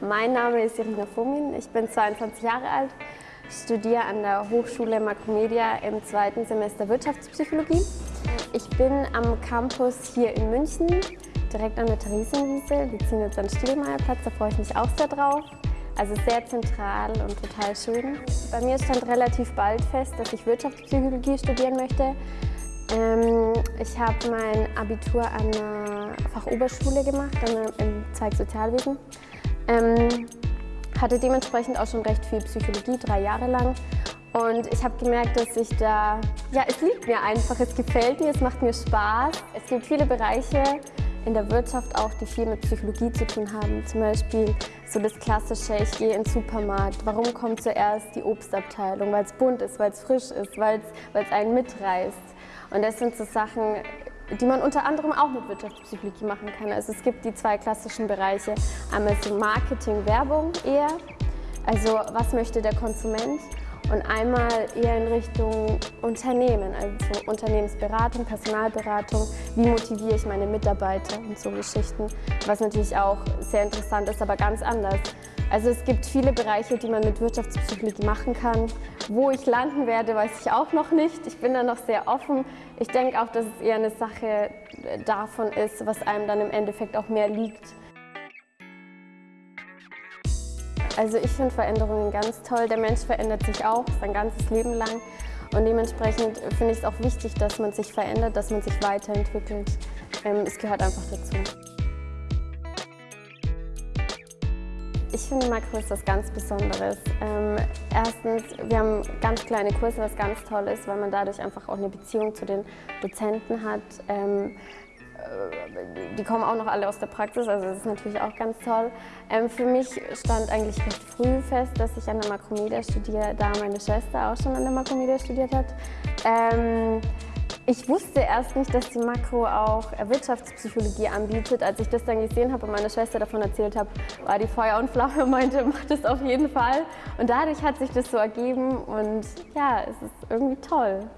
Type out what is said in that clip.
Mein Name ist Irina Fomin, ich bin 22 Jahre alt, studiere an der Hochschule Makromedia im zweiten Semester Wirtschaftspsychologie. Ich bin am Campus hier in München, direkt an der Theresienwiese. Wir ziehen jetzt an den Stielmeierplatz, da freue ich mich auch sehr drauf. Also sehr zentral und total schön. Bei mir stand relativ bald fest, dass ich Wirtschaftspsychologie studieren möchte. Ähm, ich habe mein Abitur an einer Fachoberschule gemacht, im Zweig Sozialwesen. Ähm, hatte dementsprechend auch schon recht viel Psychologie, drei Jahre lang. Und ich habe gemerkt, dass ich da, ja, es liegt mir einfach, es gefällt mir, es macht mir Spaß. Es gibt viele Bereiche in der Wirtschaft auch, die viel mit Psychologie zu tun haben. Zum Beispiel so das klassische, ich gehe in den Supermarkt. Warum kommt zuerst die Obstabteilung? Weil es bunt ist, weil es frisch ist, weil es einen mitreißt. Und das sind so Sachen, die man unter anderem auch mit Wirtschaftspsychologie machen kann. Also es gibt die zwei klassischen Bereiche. Einmal so Marketing, Werbung eher, also was möchte der Konsument und einmal eher in Richtung Unternehmen, also Unternehmensberatung, Personalberatung, wie motiviere ich meine Mitarbeiter und so Geschichten, was natürlich auch sehr interessant ist, aber ganz anders. Also es gibt viele Bereiche, die man mit Wirtschaftspsychologie machen kann. Wo ich landen werde, weiß ich auch noch nicht. Ich bin da noch sehr offen. Ich denke auch, dass es eher eine Sache davon ist, was einem dann im Endeffekt auch mehr liegt. Also ich finde Veränderungen ganz toll. Der Mensch verändert sich auch sein ganzes Leben lang. Und dementsprechend finde ich es auch wichtig, dass man sich verändert, dass man sich weiterentwickelt. Ähm, es gehört einfach dazu. Ich finde Makro ist was ganz Besonderes. Ähm, erstens, wir haben ganz kleine Kurse, was ganz toll ist, weil man dadurch einfach auch eine Beziehung zu den Dozenten hat. Ähm, äh, die kommen auch noch alle aus der Praxis, also das ist natürlich auch ganz toll. Ähm, für mich stand eigentlich recht früh fest, dass ich an der Makromedia studiere, da meine Schwester auch schon an der Makromedia studiert hat. Ähm, ich wusste erst nicht, dass die Makro auch Wirtschaftspsychologie anbietet. Als ich das dann gesehen habe und meiner Schwester davon erzählt habe, war die Feuer und Flamme meinte, mach das auf jeden Fall. Und dadurch hat sich das so ergeben und ja, es ist irgendwie toll.